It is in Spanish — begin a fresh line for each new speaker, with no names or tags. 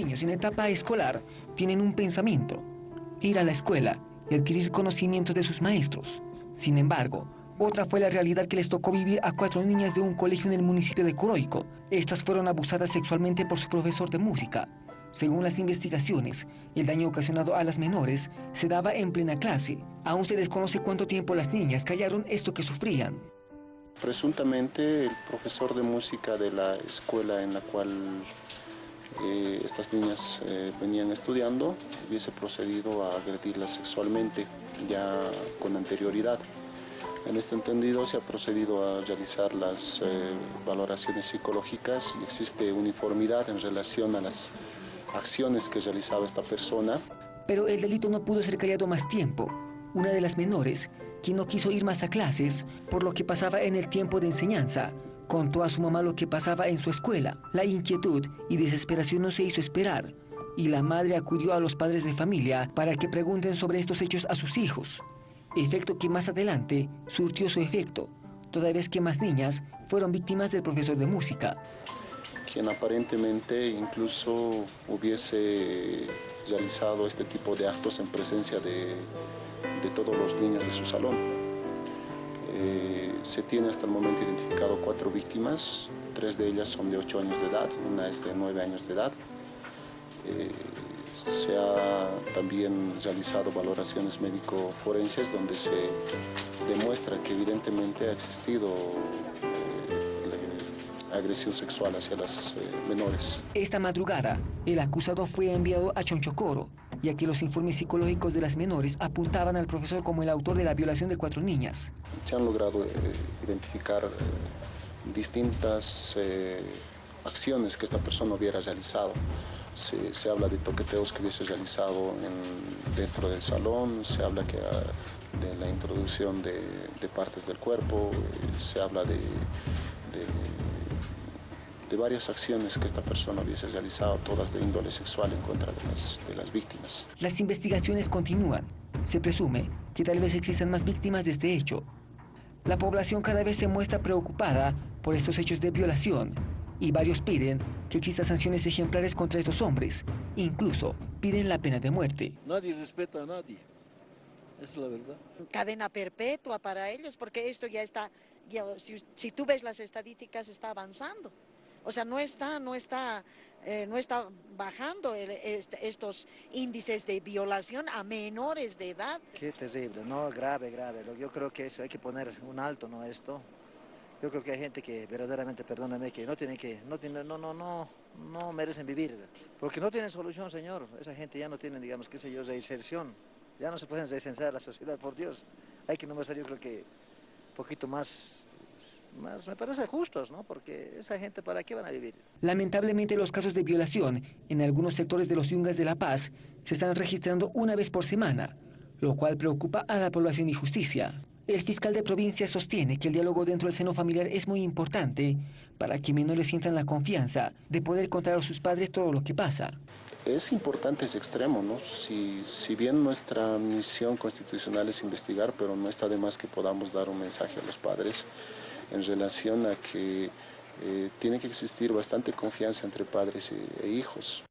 niños en etapa escolar tienen un pensamiento, ir a la escuela y adquirir conocimientos de sus maestros. Sin embargo, otra fue la realidad que les tocó vivir a cuatro niñas de un colegio en el municipio de Coroico. Estas fueron abusadas sexualmente por su profesor de música. Según las investigaciones, el daño ocasionado a las menores se daba en plena clase. Aún se desconoce cuánto tiempo las niñas callaron esto que sufrían.
Presuntamente el profesor de música de la escuela en la cual estas niñas eh, venían estudiando hubiese procedido a agredirlas sexualmente ya con anterioridad. En este entendido se ha procedido a realizar las eh, valoraciones psicológicas y existe uniformidad en relación a las acciones que realizaba esta persona.
Pero el delito no pudo ser callado más tiempo. Una de las menores, quien no quiso ir más a clases por lo que pasaba en el tiempo de enseñanza, Contó a su mamá lo que pasaba en su escuela. La inquietud y desesperación no se hizo esperar y la madre acudió a los padres de familia para que pregunten sobre estos hechos a sus hijos. Efecto que más adelante surtió su efecto, toda vez que más niñas fueron víctimas del profesor de música.
Quien aparentemente incluso hubiese realizado este tipo de actos en presencia de, de todos los niños de su salón. Eh, se tiene hasta el momento identificado cuatro víctimas, tres de ellas son de 8 años de edad, una es de 9 años de edad. Eh, se ha también realizado valoraciones médico-forenses donde se demuestra que evidentemente ha existido eh, agresión sexual hacia las menores.
Esta madrugada, el acusado fue enviado a Chonchocoro, ya que los informes psicológicos de las menores apuntaban al profesor como el autor de la violación de cuatro niñas.
Se han logrado eh, identificar eh, distintas eh, acciones que esta persona hubiera realizado. Se, habla de toqueteos que hubiese realizado dentro del salón, se habla que, ah, de la introducción de, partes del cuerpo, se habla de de varias acciones que esta persona hubiese realizado, todas de índole sexual en contra de las, de las víctimas.
Las investigaciones continúan. Se presume que tal vez existan más víctimas de este hecho. La población cada vez se muestra preocupada por estos hechos de violación y varios piden que existan sanciones ejemplares contra estos hombres. Incluso piden la pena de muerte.
Nadie respeta a nadie. Es la verdad.
Cadena perpetua para ellos, porque esto ya está, si, si tú ves las estadísticas, está avanzando. O sea, no está, no está, eh, no está bajando estos índices de violación a menores de edad.
Qué terrible, no, grave, grave. Yo creo que eso hay que poner un alto, ¿no? Esto. Yo creo que hay gente que verdaderamente, perdóname, que no tiene que, no tiene, no, no, no, no merecen vivir, porque no tienen solución, señor. Esa gente ya no tiene, digamos, qué sé yo, reinserción. Ya no se pueden reinsertar a la sociedad, por Dios. Hay que nomás, yo creo que un poquito más más me parece justos, ¿no? Porque esa gente, ¿para qué van a vivir?
Lamentablemente los casos de violación en algunos sectores de los Yungas de La Paz se están registrando una vez por semana, lo cual preocupa a la población y justicia. El fiscal de provincia sostiene que el diálogo dentro del seno familiar es muy importante para que menores sientan la confianza de poder contar a sus padres todo lo que pasa.
Es importante ese extremo, ¿no? Si, si bien nuestra misión constitucional es investigar, pero no está de más que podamos dar un mensaje a los padres en relación a que eh, tiene que existir bastante confianza entre padres e hijos.